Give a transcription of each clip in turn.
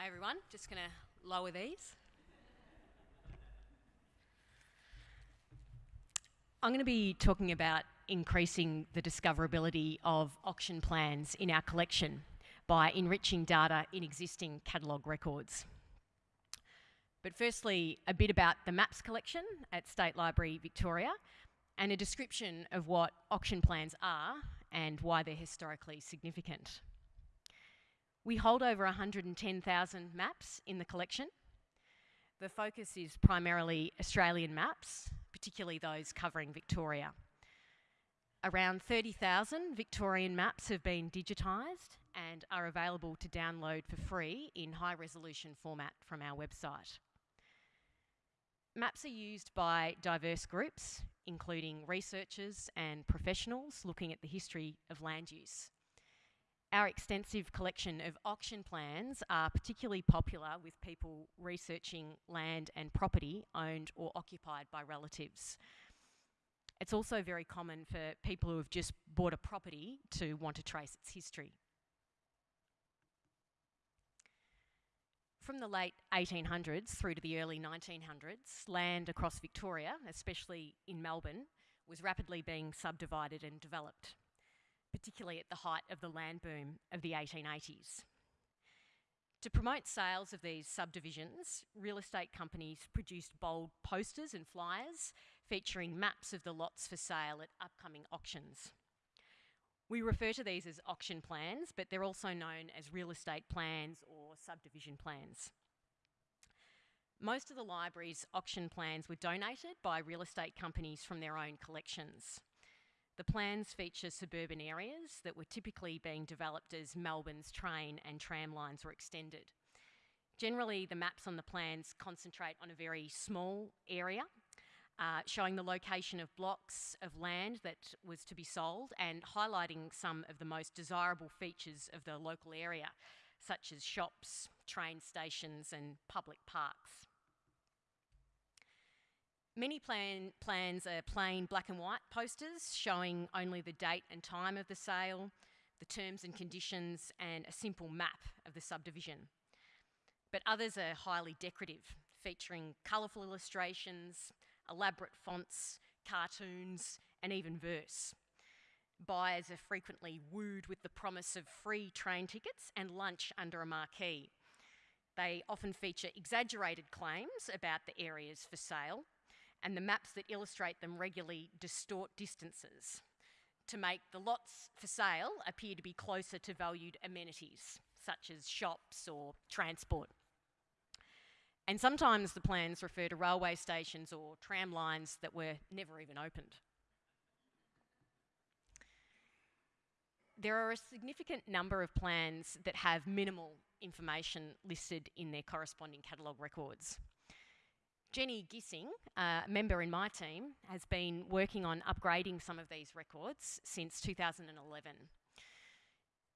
Hi everyone, just going to lower these. I'm going to be talking about increasing the discoverability of auction plans in our collection by enriching data in existing catalogue records. But firstly, a bit about the maps collection at State Library Victoria and a description of what auction plans are and why they're historically significant. We hold over 110,000 maps in the collection. The focus is primarily Australian maps, particularly those covering Victoria. Around 30,000 Victorian maps have been digitised and are available to download for free in high resolution format from our website. Maps are used by diverse groups, including researchers and professionals looking at the history of land use. Our extensive collection of auction plans are particularly popular with people researching land and property owned or occupied by relatives. It's also very common for people who have just bought a property to want to trace its history. From the late 1800s through to the early 1900s, land across Victoria, especially in Melbourne, was rapidly being subdivided and developed particularly at the height of the land boom of the 1880s. To promote sales of these subdivisions, real estate companies produced bold posters and flyers featuring maps of the lots for sale at upcoming auctions. We refer to these as auction plans, but they're also known as real estate plans or subdivision plans. Most of the library's auction plans were donated by real estate companies from their own collections. The plans feature suburban areas that were typically being developed as Melbourne's train and tram lines were extended. Generally, the maps on the plans concentrate on a very small area, uh, showing the location of blocks of land that was to be sold and highlighting some of the most desirable features of the local area, such as shops, train stations and public parks. Many plan plans are plain black and white posters showing only the date and time of the sale, the terms and conditions, and a simple map of the subdivision. But others are highly decorative, featuring colourful illustrations, elaborate fonts, cartoons, and even verse. Buyers are frequently wooed with the promise of free train tickets and lunch under a marquee. They often feature exaggerated claims about the areas for sale, and the maps that illustrate them regularly distort distances to make the lots for sale appear to be closer to valued amenities, such as shops or transport. And sometimes the plans refer to railway stations or tram lines that were never even opened. There are a significant number of plans that have minimal information listed in their corresponding catalogue records. Jenny Gissing, a member in my team, has been working on upgrading some of these records since 2011.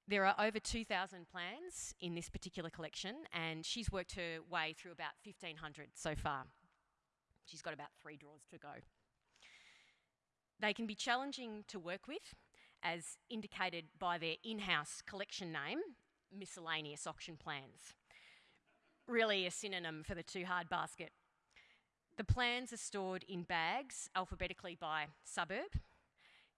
There are over 2,000 plans in this particular collection and she's worked her way through about 1,500 so far. She's got about three draws to go. They can be challenging to work with as indicated by their in-house collection name, miscellaneous auction plans. Really a synonym for the too hard basket. The plans are stored in bags alphabetically by suburb.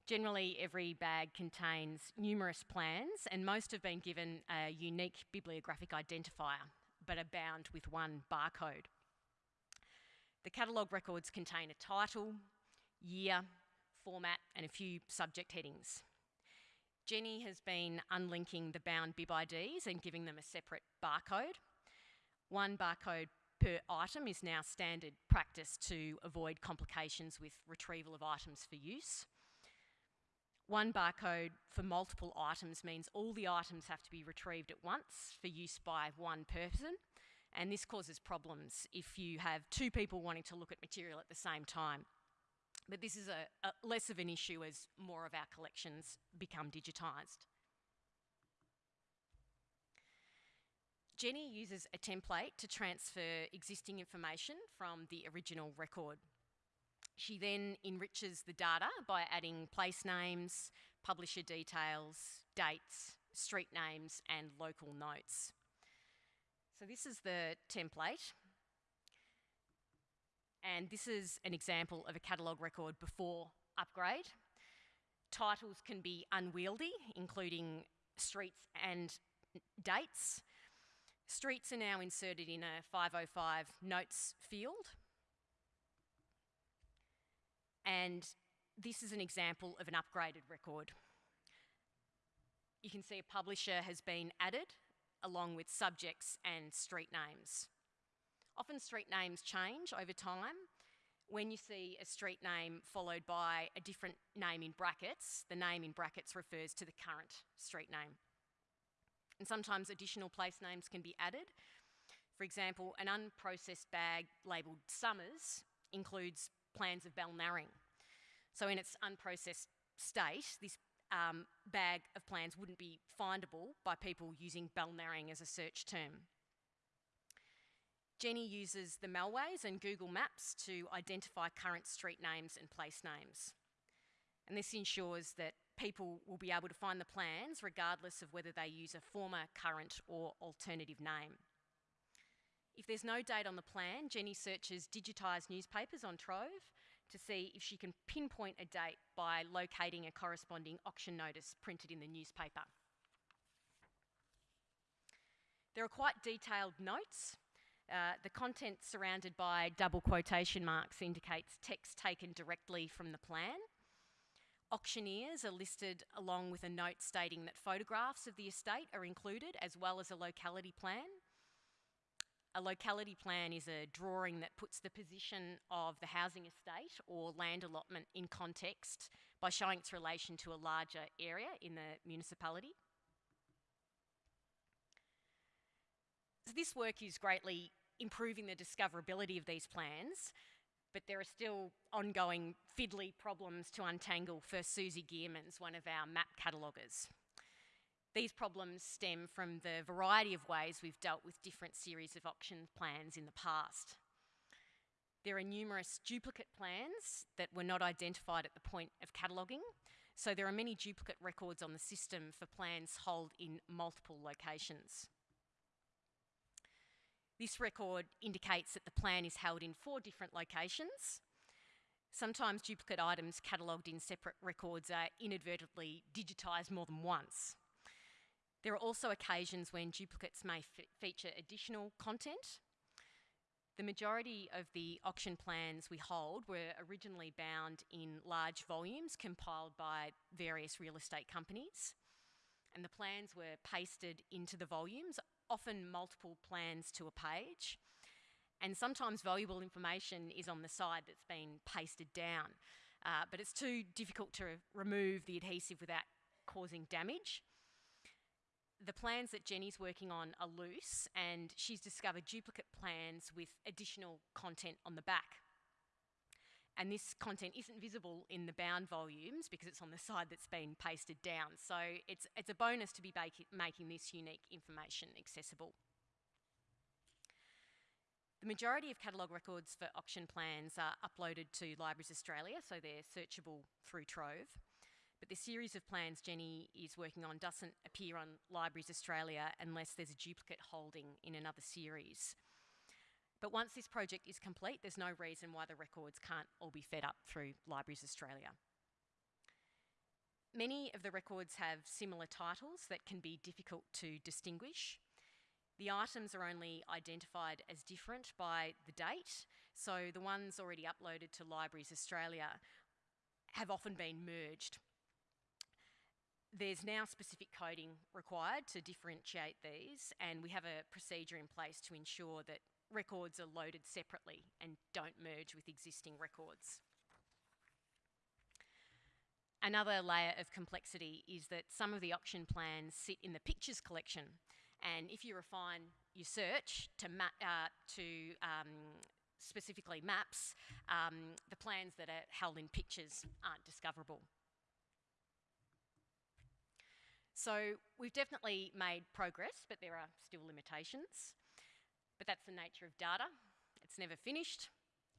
Generally, every bag contains numerous plans and most have been given a unique bibliographic identifier, but are bound with one barcode. The catalogue records contain a title, year, format and a few subject headings. Jenny has been unlinking the bound bib IDs and giving them a separate barcode. One barcode per item is now standard practice to avoid complications with retrieval of items for use. One barcode for multiple items means all the items have to be retrieved at once for use by one person and this causes problems if you have two people wanting to look at material at the same time. But this is a, a less of an issue as more of our collections become digitised. Jenny uses a template to transfer existing information from the original record. She then enriches the data by adding place names, publisher details, dates, street names and local notes. So this is the template. And this is an example of a catalogue record before upgrade. Titles can be unwieldy, including streets and dates. Streets are now inserted in a 505 notes field. And this is an example of an upgraded record. You can see a publisher has been added along with subjects and street names. Often street names change over time. When you see a street name followed by a different name in brackets, the name in brackets refers to the current street name. And sometimes additional place names can be added. For example, an unprocessed bag labelled Somers includes plans of Balnarring. So in its unprocessed state, this um, bag of plans wouldn't be findable by people using Balnarring as a search term. Jenny uses the Melways and Google Maps to identify current street names and place names. And this ensures that people will be able to find the plans regardless of whether they use a former, current or alternative name. If there's no date on the plan, Jenny searches digitised newspapers on Trove to see if she can pinpoint a date by locating a corresponding auction notice printed in the newspaper. There are quite detailed notes. Uh, the content surrounded by double quotation marks indicates text taken directly from the plan. Auctioneers are listed along with a note stating that photographs of the estate are included as well as a locality plan. A locality plan is a drawing that puts the position of the housing estate or land allotment in context by showing its relation to a larger area in the municipality. So this work is greatly improving the discoverability of these plans, but there are still ongoing fiddly problems to untangle for Susie Gearmans, one of our map cataloguers. These problems stem from the variety of ways we've dealt with different series of auction plans in the past. There are numerous duplicate plans that were not identified at the point of cataloguing, so there are many duplicate records on the system for plans held in multiple locations. This record indicates that the plan is held in four different locations. Sometimes duplicate items catalogued in separate records are inadvertently digitised more than once. There are also occasions when duplicates may feature additional content. The majority of the auction plans we hold were originally bound in large volumes compiled by various real estate companies. And the plans were pasted into the volumes, often multiple plans to a page. And sometimes valuable information is on the side that's been pasted down. Uh, but it's too difficult to remove the adhesive without causing damage the plans that Jenny's working on are loose and she's discovered duplicate plans with additional content on the back. And this content isn't visible in the bound volumes because it's on the side that's been pasted down. So it's, it's a bonus to be making this unique information accessible. The majority of catalogue records for auction plans are uploaded to Libraries Australia, so they're searchable through Trove. But the series of plans Jenny is working on doesn't appear on Libraries Australia unless there's a duplicate holding in another series. But once this project is complete, there's no reason why the records can't all be fed up through Libraries Australia. Many of the records have similar titles that can be difficult to distinguish. The items are only identified as different by the date, so the ones already uploaded to Libraries Australia have often been merged there's now specific coding required to differentiate these, and we have a procedure in place to ensure that records are loaded separately and don't merge with existing records. Another layer of complexity is that some of the auction plans sit in the pictures collection, and if you refine your search to, uh, to um, specifically maps, um, the plans that are held in pictures aren't discoverable. So we've definitely made progress, but there are still limitations. But that's the nature of data. It's never finished.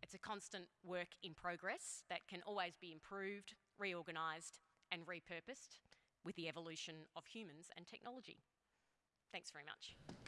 It's a constant work in progress that can always be improved, reorganised and repurposed with the evolution of humans and technology. Thanks very much.